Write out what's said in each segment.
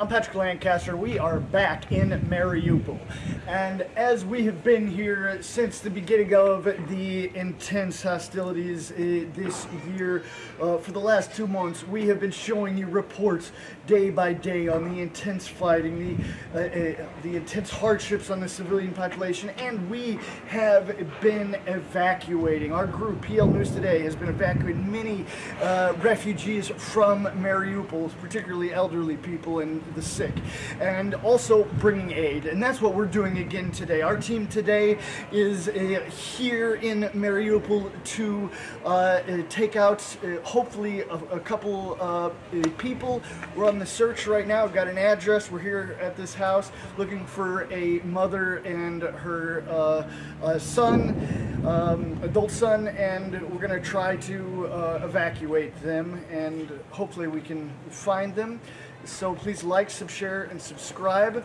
I'm Patrick Lancaster. We are back in Mariupol. And as we have been here since the beginning of the intense hostilities uh, this year, uh, for the last two months, we have been showing you reports day by day on the intense fighting, the, uh, uh, the intense hardships on the civilian population, and we have been evacuating. Our group, PL News Today, has been evacuating many uh, refugees from Mariupol, particularly elderly people and the sick, and also bringing aid. And that's what we're doing again today. Our team today is uh, here in Mariupol to uh, uh, take out uh, hopefully a, a couple uh, uh, people. We're on the search right now. We've got an address. We're here at this house looking for a mother and her son, um, adult son, and we're going to try to evacuate them and hopefully we can find them. So please like, sub, share, and subscribe.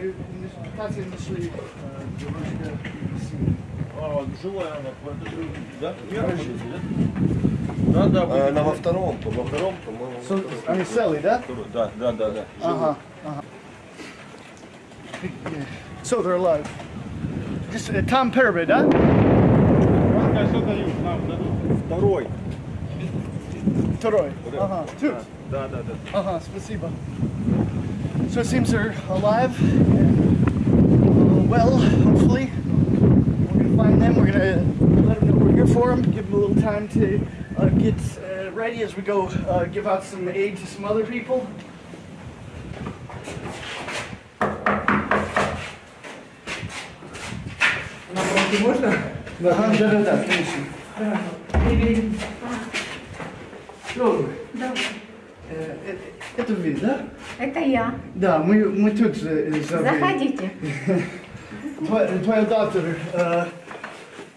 Мы пытаться нашли э. А, живая она, это же, да? Да, да, А, будет. Она во втором, во втором, по-моему. они целые, да? Да, да, да, да. Uh-huh, uh-huh. So they're alive. Just uh, Tom Perbe, да? Второй. Второй. Ага, тут. Да, да, да. Ага, спасибо. So it seems they're alive. Uh, well, hopefully. We're gonna find them. We're gonna let them know we're here for them. Give them a little time to uh, get uh, ready as we go uh, give out some aid to some other people. На фронте можно? Ага, да, да, да, конечно. Что вы? Да, Э, э, Это вы, да? это я. Да, мы, мы тут э, за вами. Заходите. Твоя, доктор э, а,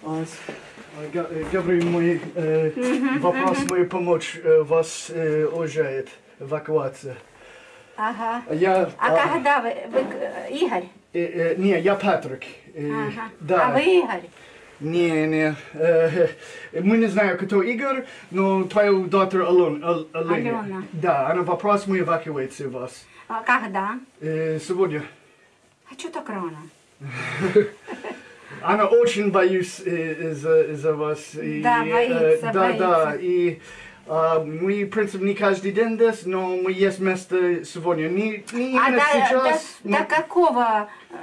а, э, говорит мой э, вопрос, мой помочь э, вас э, уезжает эвакуация. Ага. А Я, А когда вы, вы э, Игорь? э, э, не, я Патрик. Э, Ага. Да. А вы Игорь? Не, не. Э, мы не знаем, кто Игорь, но твою Ал- Алена. Алена. Да, она вопрос, мы эвакуации вас. А когда? Э, сегодня. А что так рано? Она очень боюсь э, из-за из-за вас. И, Да, э, боится, да, боится. да. И э, мы, в принципе, не каждый день здесь, но мы есть место сегодня. Не, не А до, сейчас. до- но- до какого э,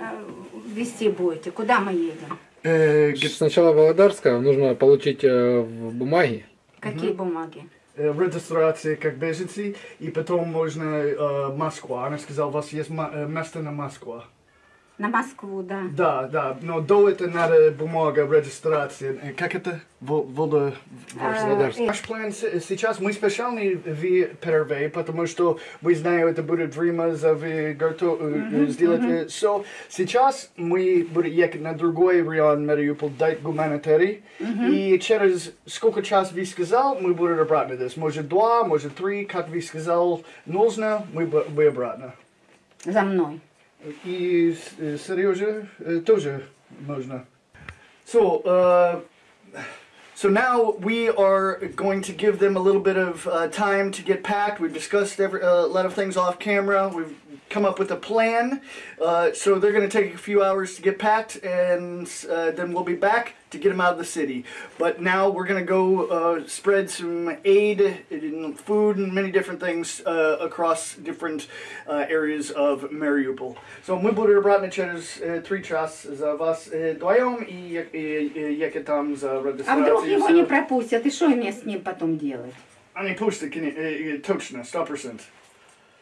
вести будете? Куда мы едем? Э, г- Сначала Володарская, нужно получить э, в бумаги. Какие бумаги? э, регистрация как беженцы, и потом можно э, Москва. Она сказала, у вас есть место на Москву. На Москву, да. Да, да, но до этого надо бумага регистрации. Э, Как это? Воло... А, э, Наш план с- сейчас, мы специально в первый, потому что мы знаем, это будет время за вы готовы сделать. э, So, сейчас мы будем ехать на другой район Мариуполь, дать гуманитарий. И через сколько час вы сказал, мы будем обратно здесь. Может два, может три, как вы сказал, нужно, мы, мы обратно. За мной. И э, Сережа э, тоже можно. So, uh, so now we are going to give them a little bit of uh, time to get packed. We've discussed every, uh, a lot of things off camera. We've come up with a plan. Uh, so they're going to take a few hours to get packed, and uh, then we'll be back to get them out of the city. But now we're going to go uh, spread some aid and food and many different things uh, across different uh, areas of Mariupol. So мы будем обратно через э, три часа за вас э, вдвоем и, я- и, и ехать там за А вдруг регистрацией. его не пропустят? И что мне с ним потом делать? Они пустят, кон- э, э, точно, 100%.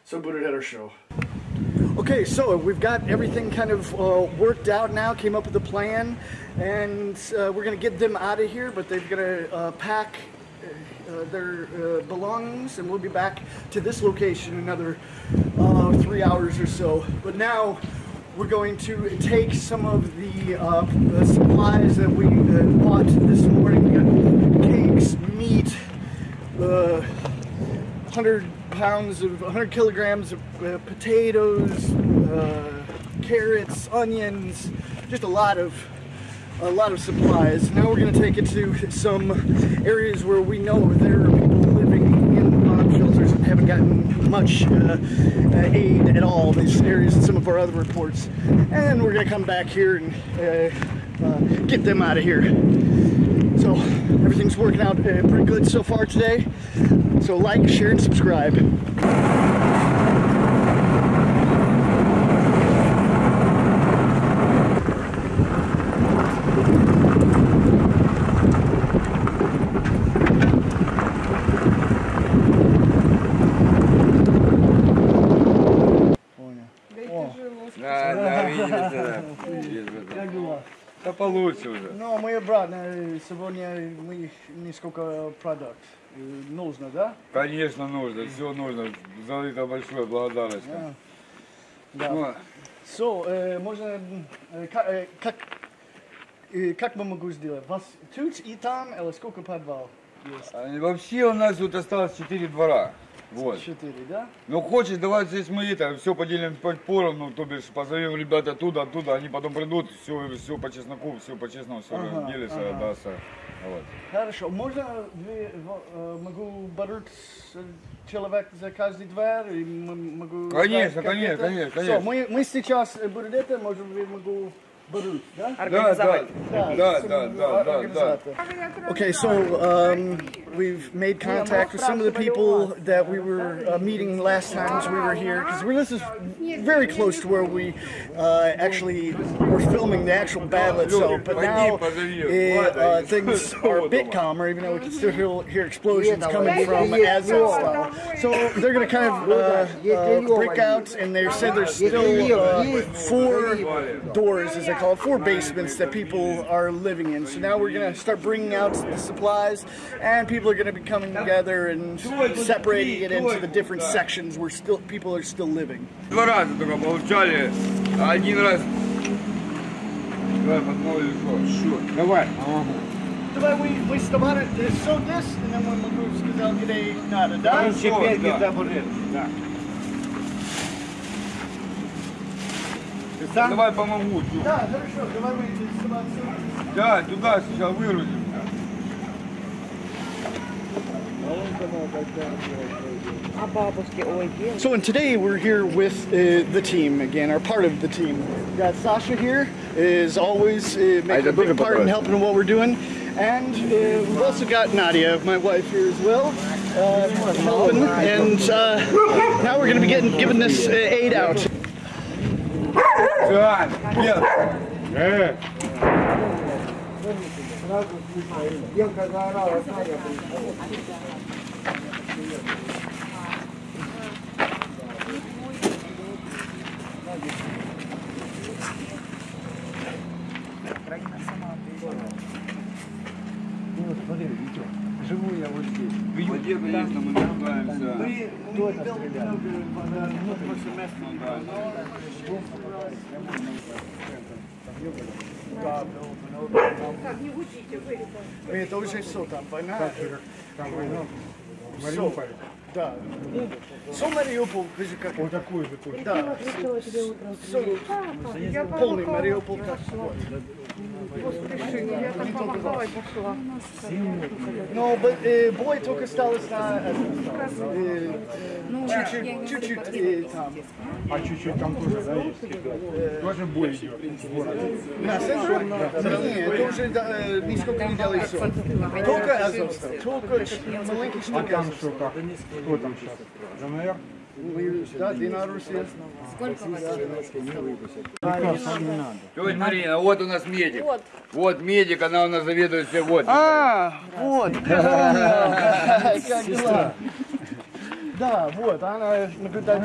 So butted at our Show. Okay, so we've got everything kind of uh, worked out now, came up with a plan, and uh, we're going to get them out of here, but they're going to uh, pack uh, uh, their uh, belongings, and we'll be back to this location another three hours or so. But now we're going to take some of the supplies that we bought this morning. We got cakes, meat, 100 pounds of 100 kilograms of uh, potatoes, uh, carrots, onions, just a lot of a lot of supplies. Now we're going to take it to some areas where we know there are people living in bomb shelters and haven't gotten much uh, uh, aid at all. These areas in some of our other reports, and we're going to come back here and uh, uh, get them out of here. So everything's working out uh, pretty good so far today. So like, share, and subscribe. Получше уже. Ну, мы обратно сегодня мы несколько продукт э, нужно, да? Конечно нужно, все нужно. За это большое благодарность. Да. Ну, So, э, можно, э, ка- э, как, э, как мы могу сделать? Вас тут и там, или сколько подвал есть? а вообще у нас тут осталось 4 двора. Вот. Четыре, да? Ну хочешь, давай здесь мы это все поделим по поровну, то бишь позовем ребят оттуда, оттуда, они потом придут, все, все по чесноку, все по честному, все Ага, разделится, ага. отдастся. Вот. Хорошо, можно вы, э, могу бороть человек за каждый дверь? И могу Конечно, конечно, конечно, конечно. мы, мы сейчас э, будем это, может, вы могу Okay, so um, we've made contact with some of the people that we were uh, meeting last time as we were here, because this is very close to where we uh, actually were filming the actual battle itself, but now it, uh, things are a bit calmer, even though we can still hear, hear explosions coming from Azov So they're going to kind of uh, uh, break out, and they said there's still uh, four doors as call it, four basements that people are living in. So now we're going to start bringing out the supplies, and people are going to be coming together and separating it into the different sections where still people are still living. Два раза только получали, а один раз. Давай, подмолвили, что? Давай. Давай we, we start it, uh, so this, and then when we сказал, где надо, да? Теперь да. где-то будет. Да. Ты сам? Давай помогу. Тю. Да, хорошо, давай мы сюда. Да, туда сейчас выгрузим. So, and today we're here with uh, the team again, or part of the team. We got Sasha here, is always uh, making a big part in helping what we're doing. And uh, we've also got Nadia, my wife, here as well, uh, helping. And uh, now we're going to be getting giving this uh, aid out. Сань, нет. Э. Сразу Белка заорала, Саня Украина сама приехала вот, смотри, видео. Живу я вот здесь. В Юге, конечно, мы нуждаемся. Мы тоже стреляли. Как не учите вы это? Это уже все там, война. Там война. Мариуполь. Да. Все Мариуполь, даже как... Вот такой же тоже. Да. Все, полный Мариуполь. Но э, бой только осталось на... э, Чуть-чуть, чуть-чуть э, там. А чуть-чуть там тоже, да, есть? Тоже бой идет. На центре? Нет, это уже э, нисколько не делает все. Только Азовстал, только маленький А штук там что, как? Кто там сейчас? ДНР? Да, Дина Русия. Тетя Марина, вот у нас медик. Вот. медик, она у нас заведует все. Вот. А, вот. Как дела? Да, вот, она наблюдает,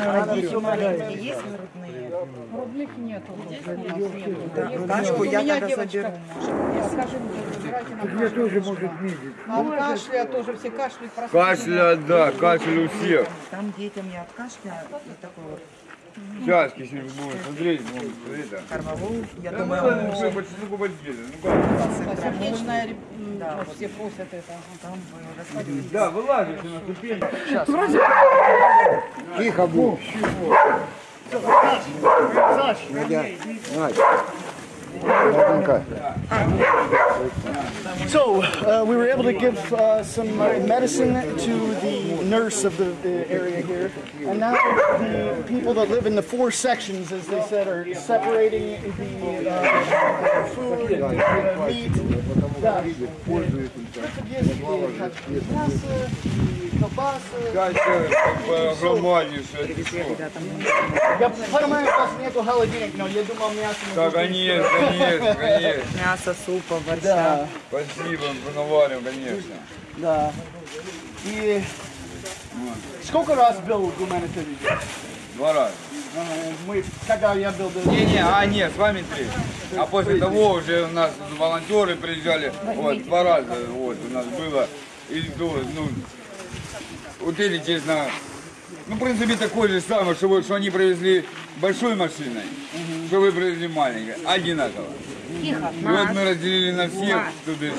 она все Кашку я тогда заберу. Где тоже может медик. А кашля тоже все кашляют. просто. Кашля, да, кашель у всех. Там детям я от кашля вот такой вот Сейчас, если будем смотреть, ну, это. Кормовую, я Да, думаю, ну, что, по чесноку подъедем, ну как? сердечная, да, вот все просят это. Там Да, вылазишь на ступень. Тихо Надя, Надя, Наденька. А, So uh, we were able to give uh, some uh, medicine to the nurse of the, the area here, and now the people that live in the four sections, as they said, are separating the uh, food, and the meat. Да. Это есть и как мясо, и колбаса. Сейчас как бы огромнейшее число. Я понимаю, у вас нету холодильника, но я думал мясо. Да, конечно, конечно, конечно. мясо, супа, борща. Да, Спасибо, наварим, конечно. да. И сколько раз был гуманитарий? Два раза. Ага, Мы, когда я был... Не-не, а нет, с вами три. А после того уже у нас волонтеры приезжали, вот, два раза, вот, у нас было. И, ну, ну, вот или, честно, ну, в принципе, такой же самый, что, вы- что они привезли большой машиной, что вы привезли маленькой, одинаково. Тихо. И вот мы разделили на всех, то бишь,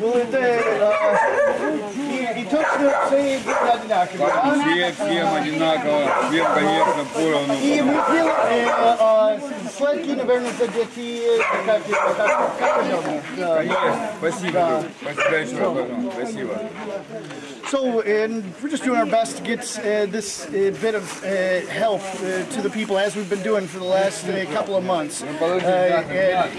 Ну, это... э, и, и точно все были одинаковые, все, всем одинаково, всем, конечно, поровну. И мы делали э, э, сладкие, наверное, за детей, как, как, как. Конечно, спасибо, спасибо еще раз, спасибо. So, and we're just doing our best to get uh, this uh, bit of uh, help uh, to the people as we've been doing for the last uh, couple of months. Uh,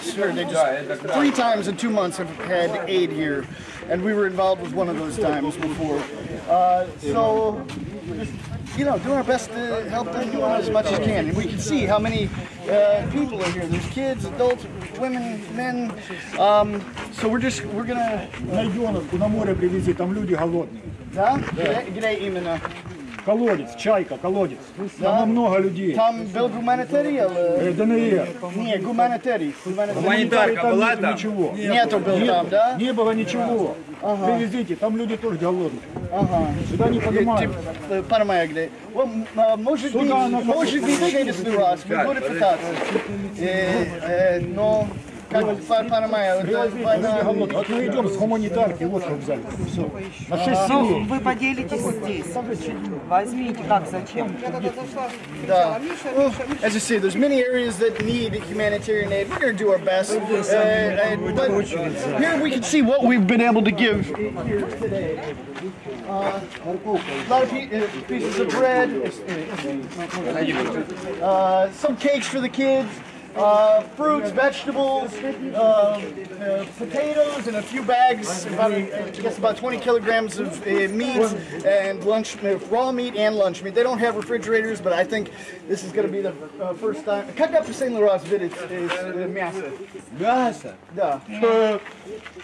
sure, they just three times in two months have had aid here, and we were involved with one of those times before. So, you know, doing our best to help them out as much as can, and we can see how many uh, people are here. There's kids, adults, women, men. Um, so we're just we're gonna. На Йоновку на море привези, там люди голодные. Да? Где, где именно? Колодец, чайка, колодец. Там много людей. Там был гуманитарий. Э, ДНР. Не, гуманитарий. Гуманитарий. Гуманитарка Там была нету там? Ничего. Нету был там, да? Не было ничего. Привезите, там люди тоже голодные. Ага. Сюда не поднимают. Э, Понимаю, где. Вот, м, а, Может быть, может быть, через раз. Мы будем пытаться. Э, э, Но, понимаю, это Привезите, война- люди голодные. Вот мы идем с гуманитарки, вот что взяли. Все. На 6 Ну, семей. вы поделитесь здесь. Возьмите, как, зачем? Да. Well, as I say, there's many areas that need humanitarian aid. We're going to do our best. Uh, and, but here we can see what we've been able to give here today. Uh, a lot of pe- uh, pieces of bread, uh, some cakes for the kids. Uh, fruits, vegetables, uh, uh, potatoes, and a few bags, about I guess about 20 kilograms of uh, meat and lunch uh, raw meat and lunch meat. They don't have refrigerators, but I think this is going to be the uh, first time. Как последний раз видеть э, мясо? Мясо? Да.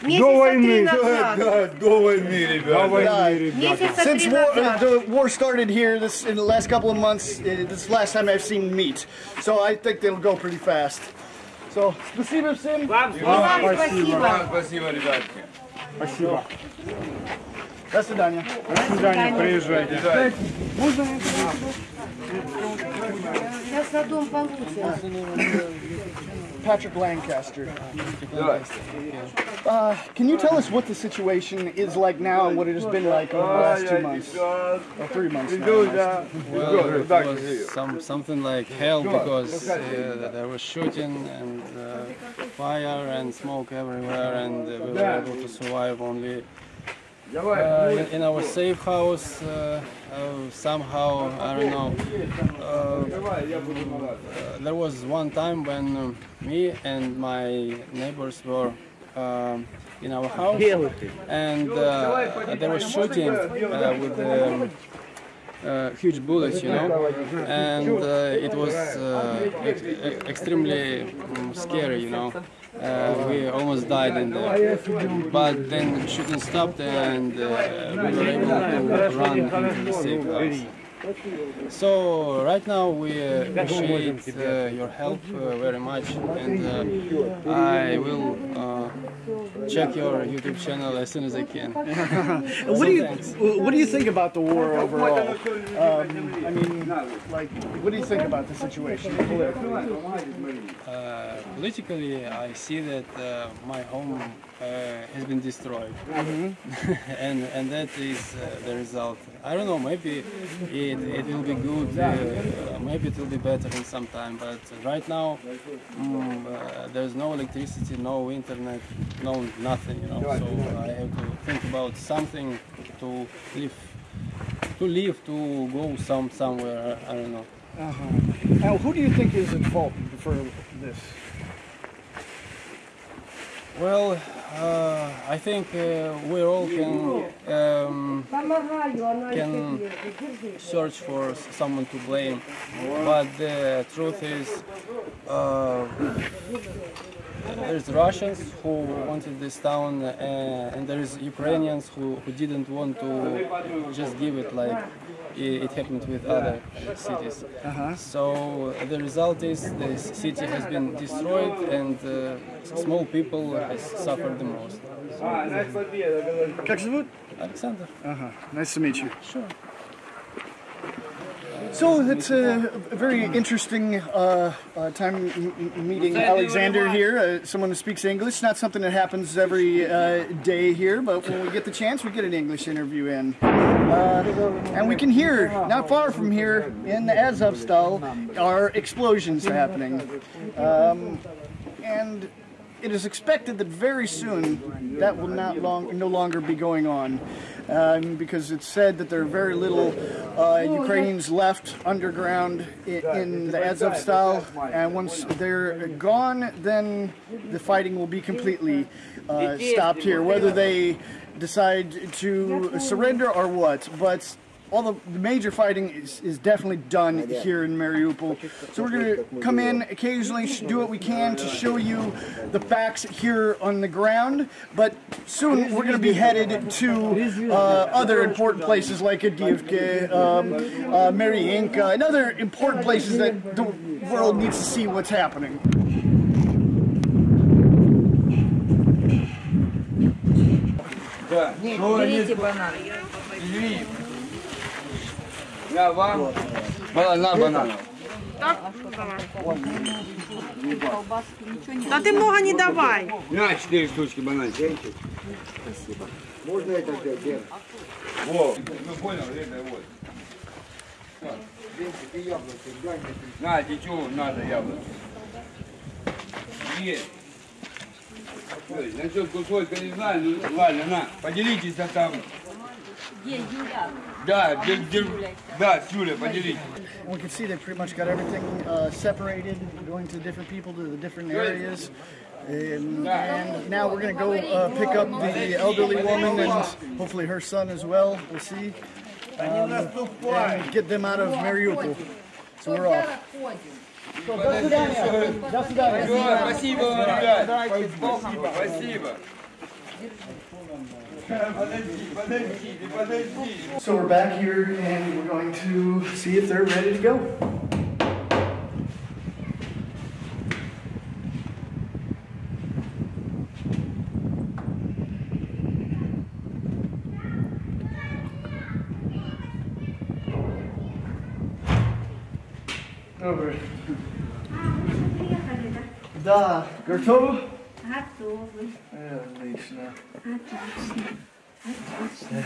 Месяца три назад. Да, до войны, ребята. Да. Месяца Since три war, uh, назад. the war started here, this in the last couple of months, uh, this is the last time I've seen meat. So I think they'll go pretty fast. So, спасибо всем. Вам спасибо. Спасибо, ребятки. Спасибо. До свидания. До свидания, приезжайте. Сейчас на дом получше. Patrick Lancaster. Uh, can you tell us what the situation is like now and what it has been like over the last two months? Or three months now. Well, it. Was some, something like hell because uh, there was shooting and uh, fire and smoke everywhere and we were able to survive only uh, in, in our safe house uh, uh, somehow, I don't know. Uh, there was one time when um, me and my neighbors were um, in our house and uh, they were shooting uh, with um, uh, huge bullets, you know, and uh, it was uh, ex- ex- extremely um, scary, you know. Uh, we almost died in there, but then shooting stopped and uh, we were able to run into the safe house. So right now we uh, appreciate uh, your help uh, very much, and uh, I will uh, check your YouTube channel as soon as I can. What do you thanks. What do you think about the war overall? Um, I mean, like, what do you think about the situation politically? Uh, politically, I see that uh, my home uh, has been destroyed, and and that is uh, the result. I don't know. Maybe it, it will be good. Uh, maybe it will be better in some time. But right now, mm, uh, there's no electricity, no internet, no nothing. You know. So I have to think about something to live, to live, to go some somewhere. I don't know. Uh -huh. Now, who do you think is at fault for this? Well, uh, I think uh, we all can um, can search for someone to blame, but the truth is, uh, there's Russians who wanted this town, uh, and there's Ukrainians who, who didn't want to just give it like it, it happened with other uh, cities. So the result is the city has been destroyed, and uh, small people has suffered the most. Как зовут? Alexander. Uh-huh. Nice to meet you. Sure. So it's a very interesting uh, uh, time meeting Alexander here, uh, someone who speaks English. Not something that happens every uh, day here, but when we get the chance, we get an English interview in. Uh, and we can hear, not far from here, in the Azovstal, are explosions happening. Um, and it is expected that very soon that will not long, no longer be going on. Um, because it's said that there are very little uh, Ukrainians left underground in, in the style, and once they're gone, then the fighting will be completely uh, stopped here, whether they decide to surrender or what. But all the, the, major fighting is, is definitely done here in Mariupol. So we're going to come in occasionally, do what we can to show you the facts here on the ground. But soon we're going to be headed to uh, other important places like Avdiivka, um, uh, Mariinka, and other important places that the world needs to see what's happening. Да, Нет, берите На вам. Банан, на банан. Да ты много не давай. На, четыре штучки бананчик. Спасибо. Можно это взять? Во, ну понял, это вот. На, течу, надо яблоко. Есть. Ой, Насчет кусочка не знаю, ну ладно, на, поделитесь а там. Где Юля? Да, де- де- да, с Юлей поделитесь. And we can see they pretty much got everything uh, separated, going to different people to the different areas. Um, and now we're going to go uh, pick up the elderly woman and hopefully her son as well. We'll see. Um, and get them out of Mariupol. So we're off. Все, спасибо вам, ребят. Спасибо, спасибо. Подожди, подождите, подождите. So we're back here and we're going to see if they're ready to go. Добре. Приехали, да? Да, готовы? Готовы. Отлично.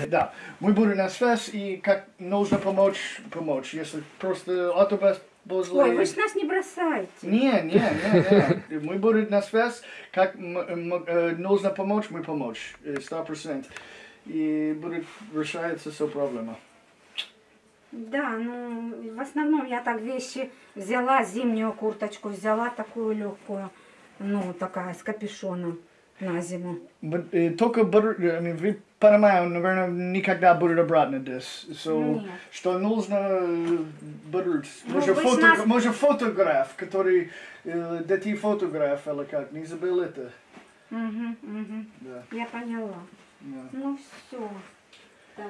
Да, мы будем на связь, и как нужно помочь, помочь. Если просто автобус возле... Ой, вы ж нас не бросаете. Не, не, не, не. Мы будем на связь, как э, нужно помочь, мы помочь. э, Сто процентов. И будет решается все проблема. Да, ну, в основном я так вещи взяла, зимнюю курточку взяла, такую легкую, ну, такая, с капюшоном на зиму. But, э, только буду- I mean, вы понимаете, наверное, никогда будет обратно здесь. So, Нет. что нужно э, будут. Ну, Может, вы ж фото, нас- может, фотограф, который, э, да ты фотограф, или как, не забыл это. Угу, угу. Да. Я поняла. Да. Ну все. Так.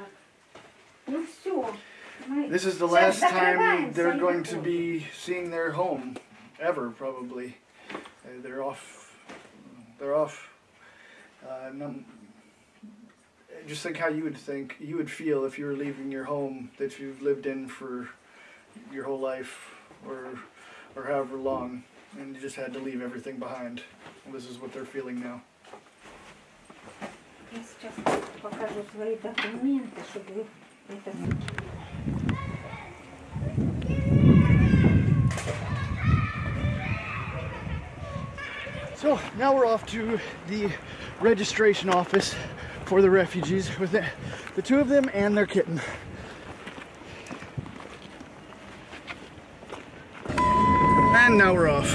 Ну все. Мы This is the сейчас last time закрываемся they're и going to выходим. be seeing their home ever, probably. Uh, they're off. They're off. Uh, num- just think how you would think you would feel if you were leaving your home that you've lived in for your whole life, or or however long, and you just had to leave everything behind. And this is what they're feeling now. Я сейчас покажу свои документы, чтобы вы это... So now we're off to the registration office for the refugees with the, the two of them and their kitten. And now we're off.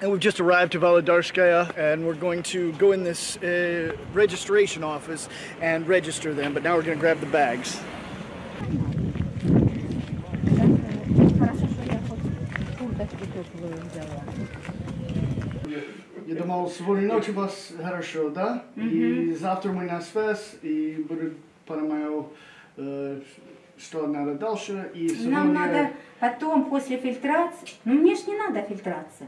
And we've just arrived to Volодарskaya and we're going to go in this uh, registration office and register them, but now we're going to grab the bags. Хорошо, что я хоть курточку теплую взяла. Я думал, сегодня ночью вас хорошо, да? И завтра мы на связь, и буду понимаю, э, что надо дальше. И сегодня... Нам надо потом, после фильтрации... Ну, мне ж не надо фильтрация.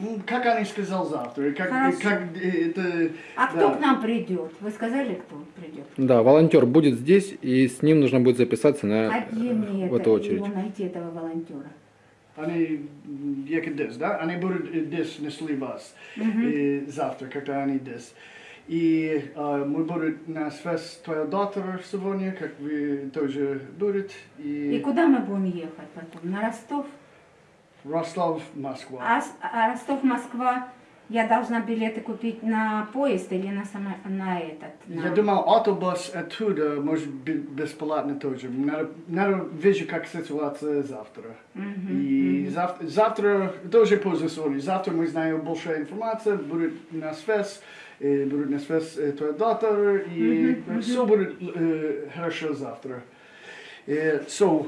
Ну, Как они сказал завтра? Как, Хорошо. как э, это... А да. кто к нам придет? Вы сказали, кто придет? Да, волонтер будет здесь, и с ним нужно будет записаться на А где мне в это, эту очередь. его найти, этого волонтера? Они ехать здесь, да? Они будут э, здесь несли вас э, завтра, когда они здесь. И э, мы будем на связь твоя доктора сегодня, как вы тоже будете. И И, куда мы будем ехать потом? На Ростов? Ростов, Москва. А, а Ростов-Москва, я должна билеты купить на поезд или на, само, на этот? На... Я думал, автобус оттуда может быть бесплатно тоже. Надо, надо вижу, как ситуация завтра. И завтра, завтра тоже поздно сегодня. Завтра мы знаем больше информации, будет на связь, э, будет на связь э, твой доктор, и все будет э, хорошо завтра. Uh, so,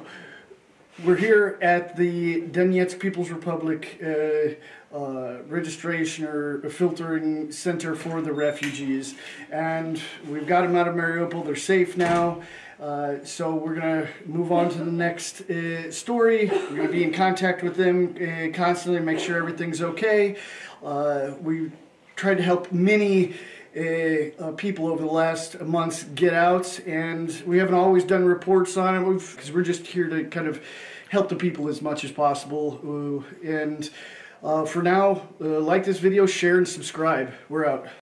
we're here at the Donetsk People's Republic uh, uh, registration or filtering center for the refugees. And we've got them out of Mariupol. They're safe now. Uh, so we're going to move on to the next uh, story. We're going to be in contact with them uh, constantly, make sure everything's okay. Uh, we tried to help many uh, people over the last months get out, and we haven't always done reports on it because we're just here to kind of help the people as much as possible. And uh, for now, uh, like this video, share, and subscribe. We're out.